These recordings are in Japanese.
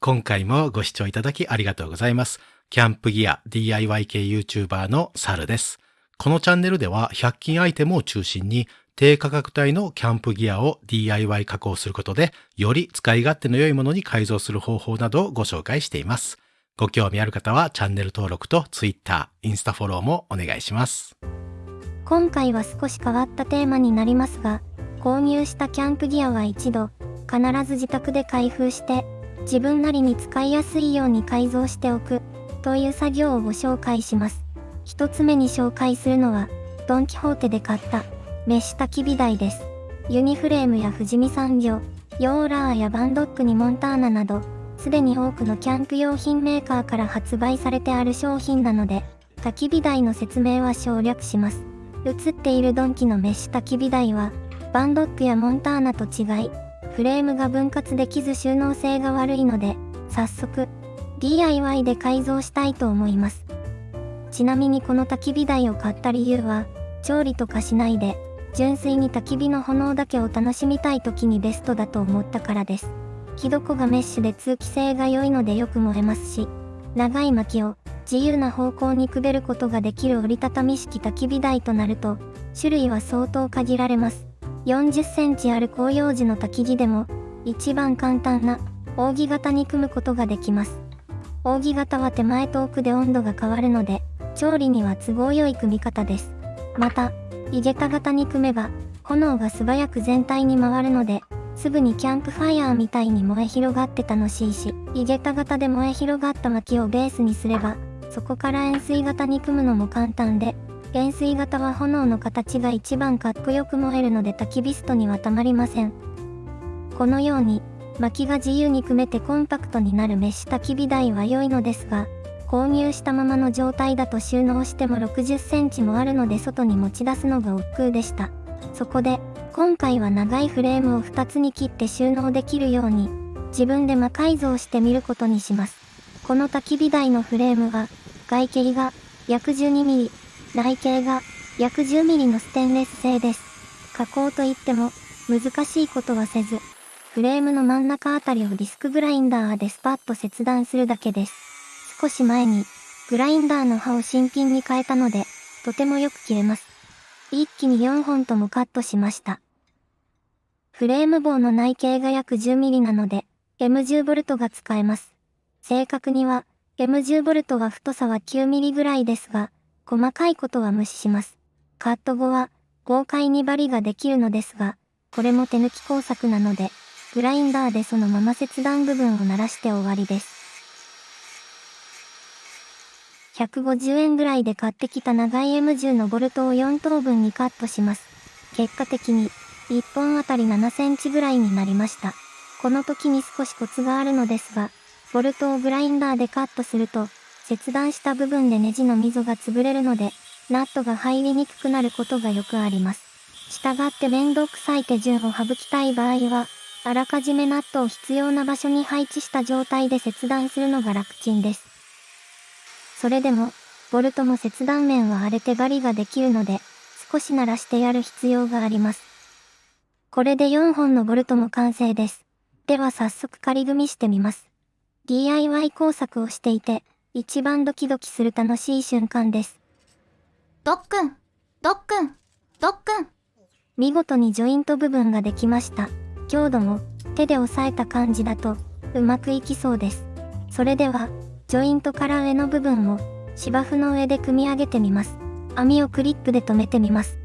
今回もご視聴いただきありがとうございます。キャンプギア DIY 系 YouTuber のサルです。このチャンネルでは100均アイテムを中心に低価格帯のキャンプギアを DIY 加工することでより使い勝手の良いものに改造する方法などをご紹介しています。ご興味ある方はチャンネル登録と Twitter、インスタフォローもお願いします。今回は少し変わったテーマになりますが、購入したキャンプギアは一度、必ず自宅で開封して、自分なりに使いやすいように改造しておく、という作業をご紹介します。一つ目に紹介するのは、ドン・キホーテで買った、メッシュ焚き火台です。ユニフレームや富士見産業、ヨーラーやバンドックにモンターナなど、すでに多くのキャンプ用品メーカーから発売されてある商品なので、焚き火台の説明は省略します。映っているドンキのメッシュ焚き火台は、バンドックやモンターナと違い、フレームが分割できず収納性が悪いので、早速、DIY で改造したいと思います。ちなみにこの焚き火台を買った理由は、調理とかしないで、純粋に焚き火の炎だけを楽しみたい時にベストだと思ったからです。木床がメッシュで通気性が良いのでよく燃えますし、長い薪を自由な方向にくべることができる折りたたみ式焚き火台となると、種類は相当限られます。40センチある広葉樹の焚き木でも、一番簡単な扇形に組むことができます。扇形は手前と奥で温度が変わるので、調理には都合良い組み方です。また、井桁型に組めば、炎が素早く全体に回るので、すぐにキャンプファイヤーみたいに燃え広がって楽しいし、井桁型で燃え広がった薪をベースにすれば、そこから円錐型に組むのも簡単で、円錐型は炎の形が一番かっこよく燃えるので焚き火ストにはたまりません。このように、薪が自由に組めてコンパクトになるメッシュ焚き火台は良いのですが、購入したままの状態だと収納しても60センチもあるので外に持ち出すのが億劫でした。そこで、今回は長いフレームを2つに切って収納できるように、自分で魔改造してみることにします。この焚き火台のフレームは、外径が約 12mm、内径が約 10mm のステンレス製です。加工といっても、難しいことはせず、フレームの真ん中あたりをディスクグラインダーでスパッと切断するだけです。少し前に、グラインダーの刃を新品に変えたので、とてもよく切れます。一気に4本ともカットしました。フレーム棒の内径が約 10mm なので、M10V が使えます。正確には、M10V は太さは 9mm ぐらいですが、細かいことは無視します。カット後は、豪快に針ができるのですが、これも手抜き工作なので、グラインダーでそのまま切断部分を鳴らして終わりです。150円ぐらいで買ってきた長い M10 のボルトを4等分にカットします。結果的に、1本あたり7センチぐらいになりました。この時に少しコツがあるのですが、ボルトをグラインダーでカットすると、切断した部分でネジの溝が潰れるので、ナットが入りにくくなることがよくあります。したがって面倒くさい手順を省きたい場合は、あらかじめナットを必要な場所に配置した状態で切断するのが楽ちんです。それでも、ボルトも切断面は荒れて針ができるので、少し鳴らしてやる必要があります。これで4本のボルトも完成です。では早速仮組みしてみます。DIY 工作をしていて、一番ドキドキする楽しい瞬間です。ドックン、ドックン、ドックン。見事にジョイント部分ができました。強度も手で押さえた感じだとうまくいきそうです。それでは、ジョイントから上の部分を芝生の上で組み上げてみます。網をクリップで留めてみます。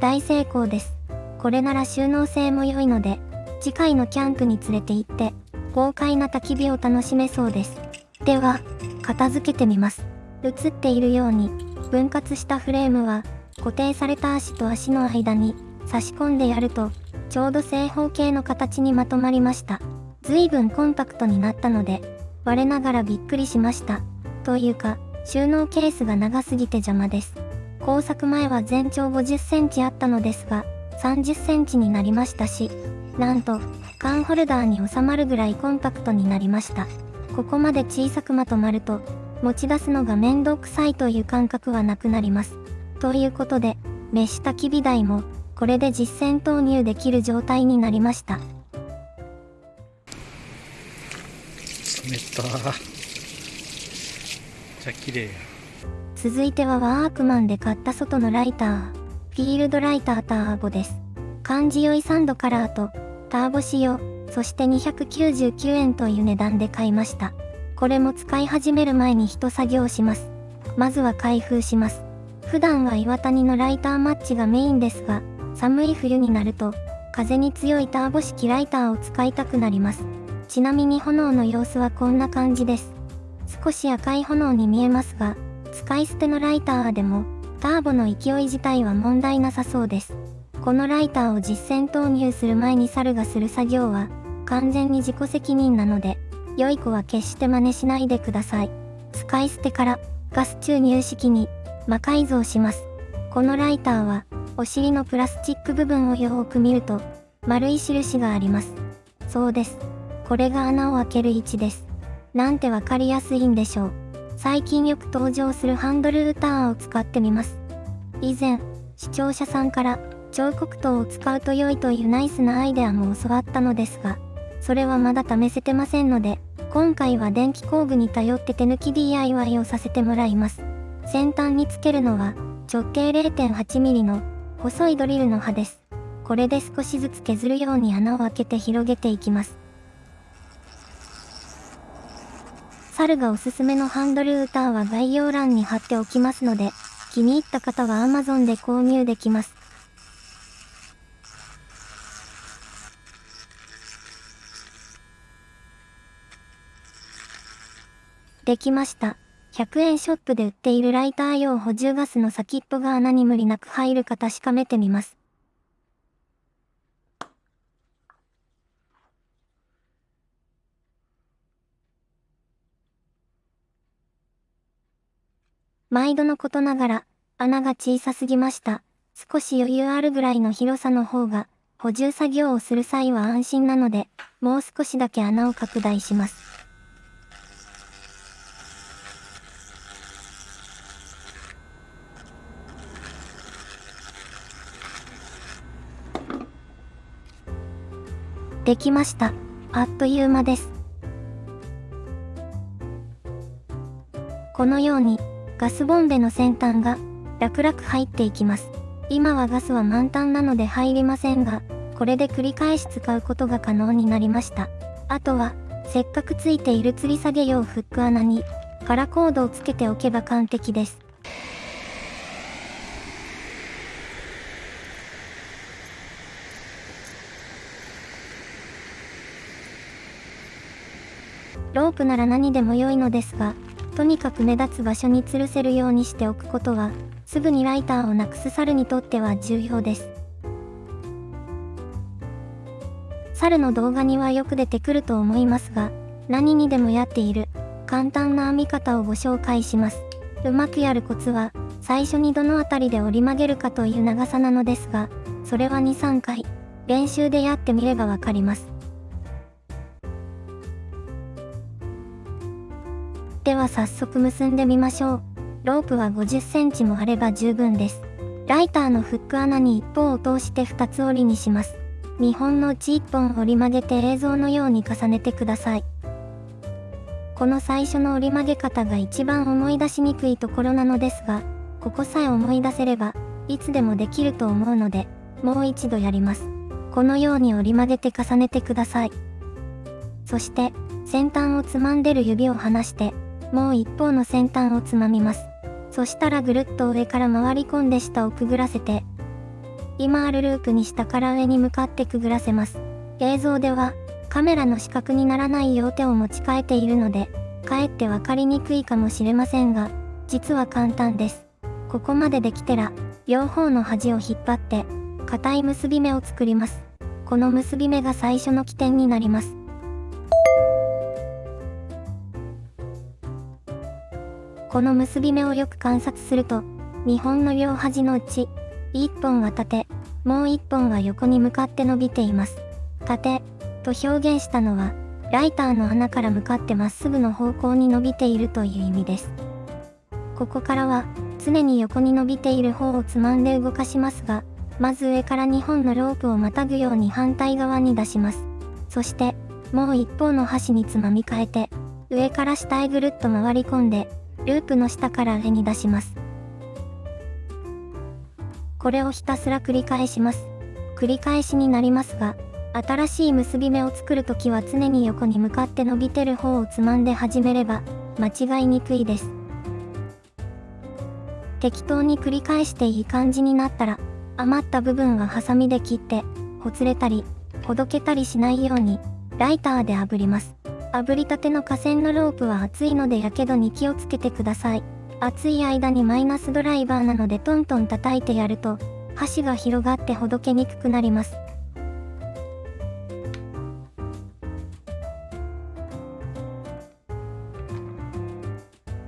大成功です。これなら収納性も良いので、次回のキャンプに連れて行って、豪快な焚き火を楽しめそうです。では、片付けてみます。映っているように、分割したフレームは、固定された足と足の間に差し込んでやると、ちょうど正方形の形にまとまりました。随分コンパクトになったので、我ながらびっくりしました。というか、収納ケースが長すぎて邪魔です。工作前は全長50センチあったのですが、30センチになりましたし、なんと、缶ホルダーに収まるぐらいコンパクトになりました。ここまで小さくまとまると、持ち出すのが面倒くさいという感覚はなくなります。ということで、メッシュ焚き火台も、これで実践投入できる状態になりました。冷たじゃ綺麗や続いてはワークマンで買った外のライター。フィールドライターターボです。感じ良いサンドカラーとターボ仕様、そして299円という値段で買いました。これも使い始める前に一作業します。まずは開封します。普段は岩谷のライターマッチがメインですが、寒い冬になると、風に強いターボ式ライターを使いたくなります。ちなみに炎の様子はこんな感じです。少し赤い炎に見えますが、使い捨てのライターでも、ターボの勢い自体は問題なさそうです。このライターを実戦投入する前に猿がする作業は、完全に自己責任なので、良い子は決して真似しないでください。使い捨てからガス注入式に魔改造します。このライターは、お尻のプラスチック部分をよーく見ると、丸い印があります。そうです。これが穴を開ける位置です。なんてわかりやすいんでしょう。最近よく登場するハンドルーターを使ってみます。以前、視聴者さんから彫刻刀を使うと良いというナイスなアイデアも教わったのですが、それはまだ試せてませんので、今回は電気工具に頼って手抜き DIY をさせてもらいます。先端につけるのは直径 0.8mm の細いドリルの刃です。これで少しずつ削るように穴を開けて広げていきます。猿がおすすめのハンドルーターは概要欄に貼っておきますので、気に入った方は Amazon で購入できます。できました。100円ショップで売っているライター用補充ガスの先っぽが穴に無理なく入るか確かめてみます。毎度のことながら、穴が小さすぎました。少し余裕あるぐらいの広さの方が、補充作業をする際は安心なので、もう少しだけ穴を拡大します。できました。あっという間です。このように、ガスボンベの先端が楽々入っていきます。今はガスは満タンなので入りませんが、これで繰り返し使うことが可能になりました。あとは、せっかくついている吊り下げ用フック穴に、カラコードをつけておけば完璧です。ロープなら何でも良いのですが、とにかく目立つ場所に吊るせるようにしておくことは、すぐにライターをなくす猿にとっては重要です。猿の動画にはよく出てくると思いますが、何にでもやっている簡単な編み方をご紹介します。うまくやるコツは、最初にどの辺りで折り曲げるかという長さなのですが、それは2、3回、練習でやってみればわかります。では早速結んでみましょう。ロープは50センチもあれば十分です。ライターのフック穴に一方を通して2つ折りにします。2本のうち1本折り曲げて映像のように重ねてください。この最初の折り曲げ方が一番思い出しにくいところなのですが、ここさえ思い出せれば、いつでもできると思うので、もう一度やります。このように折り曲げて重ねてください。そして、先端をつまんでる指を離して、もう一方の先端をつまみます。そしたらぐるっと上から回り込んで下をくぐらせて、今あるループに下から上に向かってくぐらせます。映像ではカメラの死角にならないよう手を持ち替えているので、かえって分かりにくいかもしれませんが、実は簡単です。ここまでできたら、両方の端を引っ張って、硬い結び目を作ります。この結び目が最初の起点になります。この結び目をよく観察すると、2本の両端のうち、1本は縦、もう1本は横に向かって伸びています。縦と表現したのは、ライターの穴から向かってまっすぐの方向に伸びているという意味です。ここからは、常に横に伸びている方をつまんで動かしますが、まず上から2本のロープをまたぐように反対側に出します。そして、もう一方の端につまみ替えて、上から下へぐるっと回り込んで、ループの下から上に出します。これをひたすら繰り返します。繰り返しになりますが、新しい結び目を作るときは常に横に向かって伸びてる方をつまんで始めれば、間違いにくいです。適当に繰り返していい感じになったら、余った部分はハサミで切って、ほつれたり、ほどけたりしないように、ライターで炙ります。炙りたての河川のロープは熱いので火傷に気をつけてください。熱い間にマイナスドライバーなのでトントン叩いてやると、箸が広がってほどけにくくなります。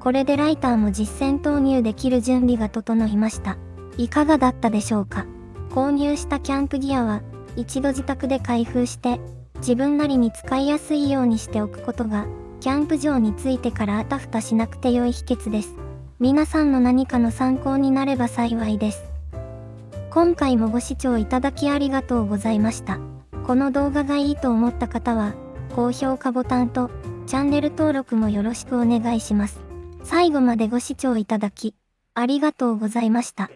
これでライターも実践投入できる準備が整いました。いかがだったでしょうか？購入したキャンプギアは、一度自宅で開封して、自分なりに使いやすいようにしておくことが、キャンプ場についてからあたふたしなくて良い秘訣です。皆さんの何かの参考になれば幸いです。今回もご視聴いただきありがとうございました。この動画がいいと思った方は、高評価ボタンと、チャンネル登録もよろしくお願いします。最後までご視聴いただき、ありがとうございました。